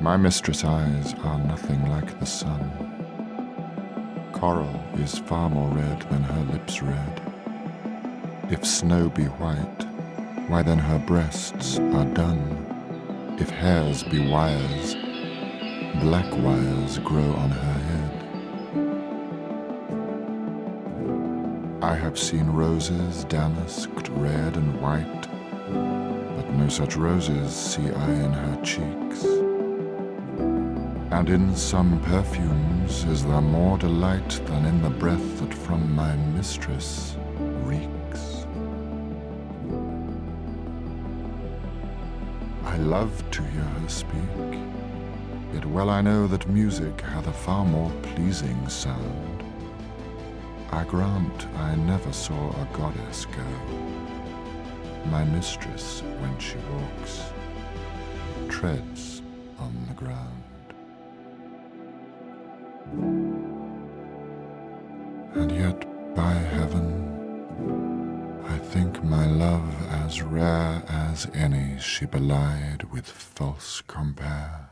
My mistress' eyes are nothing like the sun. Coral is far more red than her lips red. If snow be white, why then her breasts are dun. If hairs be wires, black wires grow on her head. I have seen roses damasked red and white, but no such roses see I in her cheeks. And in some perfumes is there more delight than in the breath that from my mistress reeks. I love to hear her speak, yet well I know that music hath a far more pleasing sound. I grant I never saw a goddess go. My mistress, when she walks, treads on the ground. And yet, by heaven, I think my love as rare as any she belied with false compare.